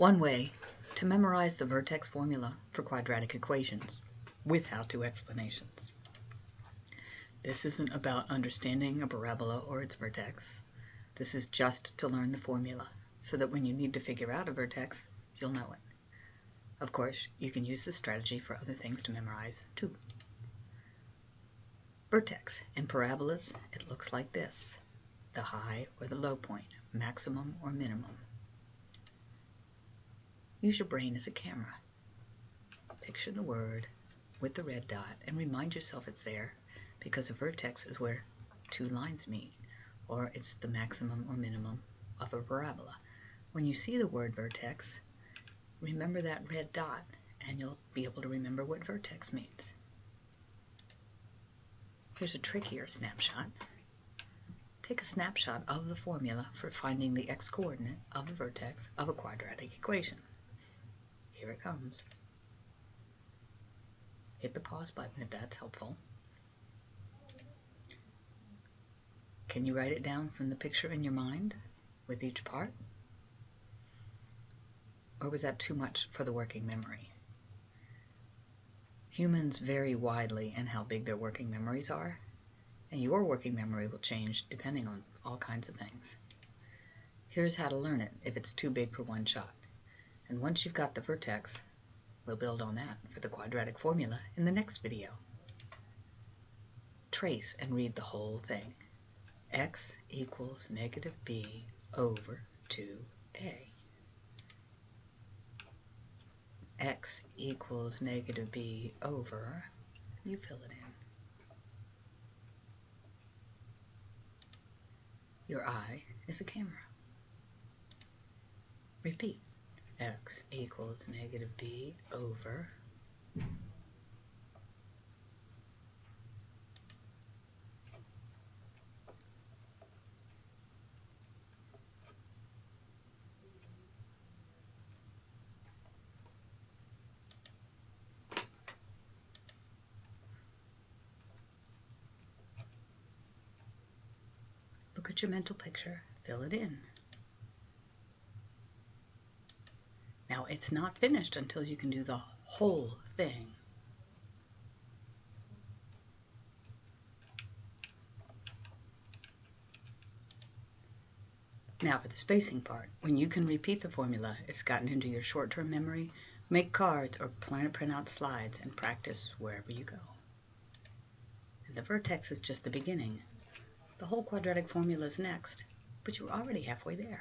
One way to memorize the vertex formula for quadratic equations with how-to explanations. This isn't about understanding a parabola or its vertex. This is just to learn the formula so that when you need to figure out a vertex, you'll know it. Of course, you can use this strategy for other things to memorize too. Vertex. In parabolas, it looks like this. The high or the low point, maximum or minimum. Use your brain as a camera. Picture the word with the red dot and remind yourself it's there because a vertex is where two lines meet, or it's the maximum or minimum of a parabola. When you see the word vertex, remember that red dot and you'll be able to remember what vertex means. Here's a trickier snapshot. Take a snapshot of the formula for finding the x-coordinate of the vertex of a quadratic equation. Here it comes. Hit the pause button if that's helpful. Can you write it down from the picture in your mind with each part? Or was that too much for the working memory? Humans vary widely in how big their working memories are, and your working memory will change depending on all kinds of things. Here's how to learn it if it's too big for one shot. And once you've got the vertex, we'll build on that for the quadratic formula in the next video. Trace and read the whole thing. x equals negative b over 2a. x equals negative b over, you fill it in. Your eye is a camera. Repeat. X equals negative b over Look at your mental picture, fill it in. It's not finished until you can do the whole thing. Now for the spacing part. When you can repeat the formula, it's gotten into your short-term memory, make cards or plan to print out slides and practice wherever you go. And the vertex is just the beginning. The whole quadratic formula is next, but you're already halfway there.